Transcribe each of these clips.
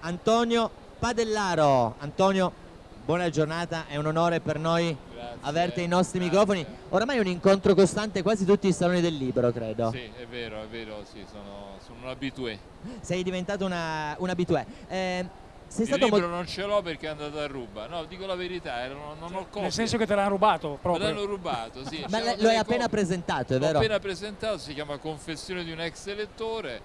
Antonio Padellaro. Antonio, buona giornata, è un onore per noi Grazie, averti ai nostri grazie. microfoni. Oramai è un incontro costante quasi tutti i saloni del libro, credo. Sì, è vero, è vero, sì, sono, sono un abitué. Sei diventato una, un abitué. Eh, sei Il stato libro non ce l'ho perché è andato a ruba. No, dico la verità, eh, non, non ho copie. Nel senso che te l'hanno rubato Me proprio. l'hanno rubato, sì. Ma lo hai appena presentato, è L'ho vero? appena presentato, si chiama Confessione di un ex elettore,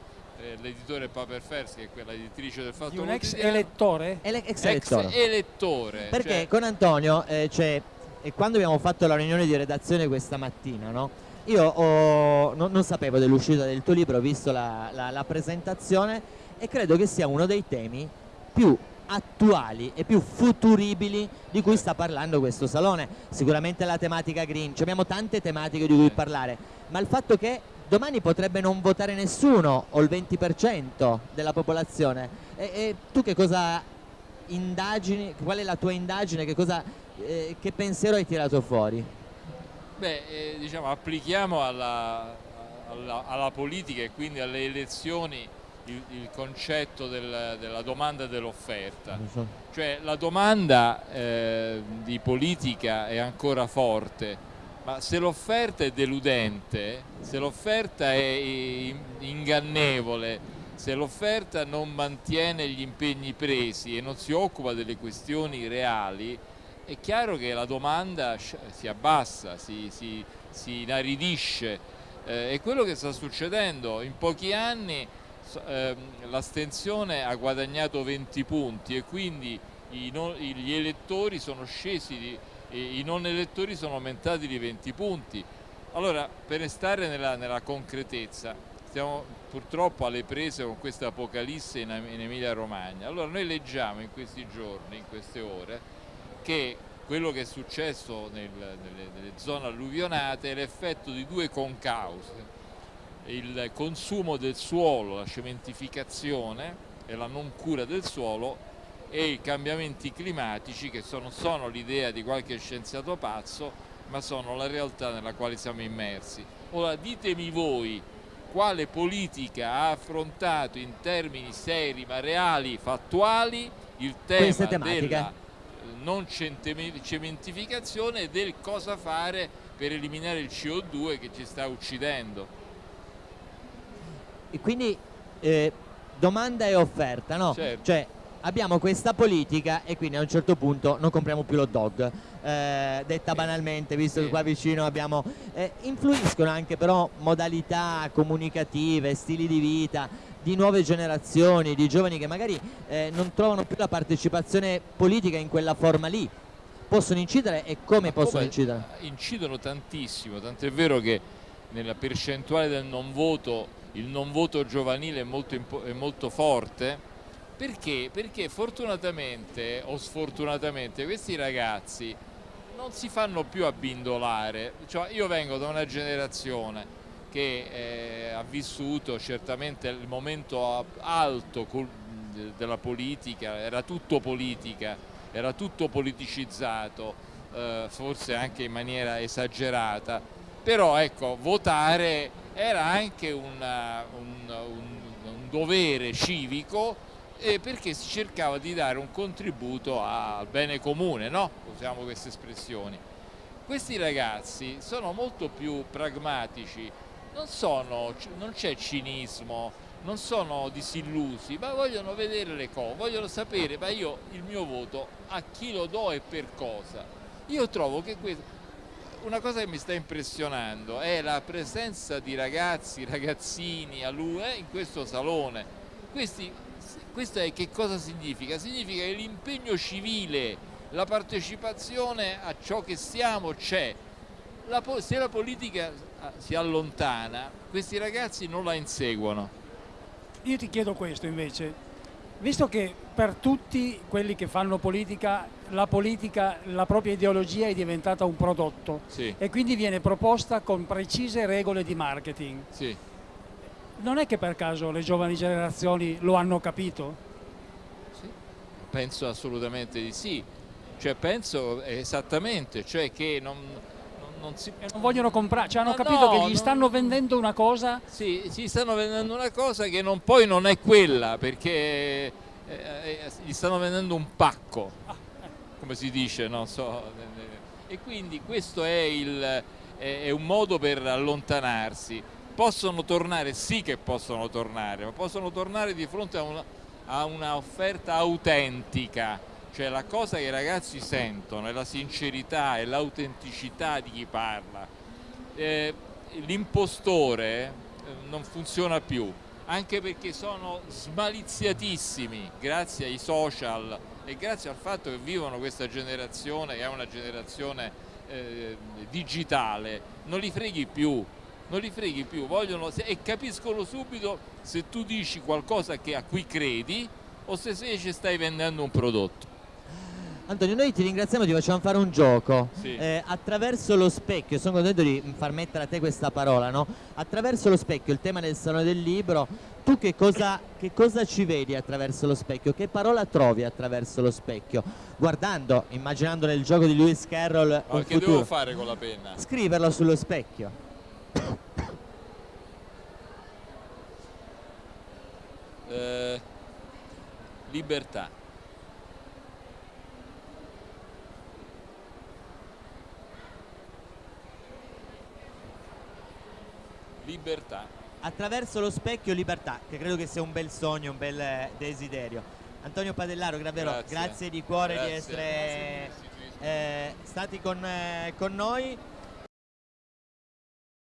l'editore Paper Fers, che è quella editrice del Fatto Di un ex elettore? Ele- ex Ex elettore. elettore. Perché cioè- con Antonio, eh, cioè, e quando abbiamo fatto la riunione di redazione questa mattina, no? io ho- non, non sapevo dell'uscita del tuo libro, ho visto la, la- la presentazione e credo che sia uno dei temi più attuali e più futuribili di cui sta parlando questo salone. Sicuramente la tematica green, Ci abbiamo tante tematiche di cui Sì. parlare, ma il fatto che domani potrebbe non votare nessuno o il 20% della popolazione, e, e tu che cosa indagini, qual è la tua indagine, che, cosa, eh, che pensiero hai tirato fuori? Beh, eh, diciamo, applichiamo alla, alla- alla politica e quindi alle elezioni il, il concetto del- della domanda e dell'offerta. Cioè la domanda eh, di politica è ancora forte, ma se l'offerta è deludente, se l'offerta è in- ingannevole, se l'offerta non mantiene gli impegni presi e non si occupa delle questioni reali, è chiaro che la domanda si abbassa, si, si- si inaridisce. Eh, è quello che sta succedendo. In pochi anni ehm, l'astensione ha guadagnato 20 punti e quindi i i- gli elettori sono scesi, di- i non elettori sono aumentati di 20 punti. Allora, per restare nella, nella concretezza, stiamo purtroppo alle prese con questa apocalisse in, in Emilia Romagna. Allora noi leggiamo in questi giorni, in queste ore, che quello che è successo nel- nelle, nelle zone alluvionate è l'effetto di due concause, il consumo del suolo, la cementificazione e la non cura del suolo e i cambiamenti climatici che sono, sono l'idea di qualche scienziato pazzo ma sono la realtà nella quale siamo immersi. Ora ditemi voi quale politica ha affrontato in termini seri ma reali, fattuali, il tema della eh, non cementificazione e del cosa fare per eliminare il CO2 che ci sta uccidendo. E quindi eh, domanda e offerta, no? Certo. Cioè abbiamo questa politica e quindi a un certo punto non compriamo più l'hot dog. Eh, detta banalmente, visto Sì. che qua vicino abbiamo... eh, influiscono anche però modalità comunicative, stili di vita di nuove generazioni, di giovani che magari eh, non trovano più la partecipazione politica in quella forma lì. Possono incidere e come Ma possono come incidere? Incidono tantissimo, tant'è vero che nella percentuale del non voto il non voto giovanile è molto, è molto forte. Perché? Perché fortunatamente o sfortunatamente questi ragazzi non si fanno più abbindolare. Cioè, io vengo da una generazione che eh, ha vissuto certamente il momento alto della politica, era tutto politica, era tutto politicizzato, eh, forse anche in maniera esagerata, però ecco, votare era anche una- un, un- un dovere civico eh, perché si cercava di dare un contributo al bene comune, no? Usiamo queste espressioni. Questi ragazzi sono molto più pragmatici, non, non c'è cinismo, non sono disillusi, ma vogliono vedere le cose, vogliono sapere, ma io il mio voto a chi lo do e per cosa. Io trovo che questo, una cosa che mi sta impressionando è la presenza di ragazzi, ragazzini a lui eh, in questo salone. Questi, questo è che cosa significa? Significa che l'impegno civile, la partecipazione a ciò che siamo c'è. Se la politica ah, si allontana, questi ragazzi non la inseguono. Io ti chiedo questo invece, visto che per tutti quelli che fanno politica, la politica, la propria ideologia è diventata un prodotto Sì, e quindi viene proposta con precise regole di marketing, sì. Non è che per caso le giovani generazioni lo hanno capito? Penso assolutamente di sì. Cioè, penso esattamente, cioè che non, non- si... Non vogliono comprare, cioè hanno Ma capito no, che gli non- stanno vendendo una cosa Sì, ci stanno vendendo una cosa che non- poi non è quella, perché eh, eh, gli stanno vendendo un pacco, come si dice, non so. E quindi questo è, il, è un modo per allontanarsi. Possono tornare, sì che possono tornare, ma possono tornare di fronte a una, a una offerta autentica, cioè la cosa che i ragazzi sentono è la sincerità e l'autenticità di chi parla. Eh, l'impostore eh, non funziona più, anche perché sono smaliziatissimi grazie ai social e grazie al fatto che vivono questa generazione che è una generazione eh, digitale, non li freghi più, non li freghi più, vogliono e capiscono subito se tu dici qualcosa che a cui credi o se invece stai vendendo un prodotto. Antonio, noi ti ringraziamo, ti facciamo fare un gioco. Sì. Eh, attraverso lo specchio, sono contento di far mettere a te questa parola, no? Attraverso lo specchio, il tema del Salone del Libro, tu che cosa, che cosa ci vedi attraverso lo specchio? Che parola trovi attraverso lo specchio? Guardando, immaginando nel gioco di Lewis Carroll Ma che futuro. devo fare con la penna? Scriverlo sullo specchio. Eh, libertà. Libertà. Attraverso lo specchio libertà, che credo che sia un bel sogno, un bel eh, desiderio. Antonio Padellaro, davvero Grazie. grazie, di cuore di Grazie. essere eh, stati con, eh, con noi.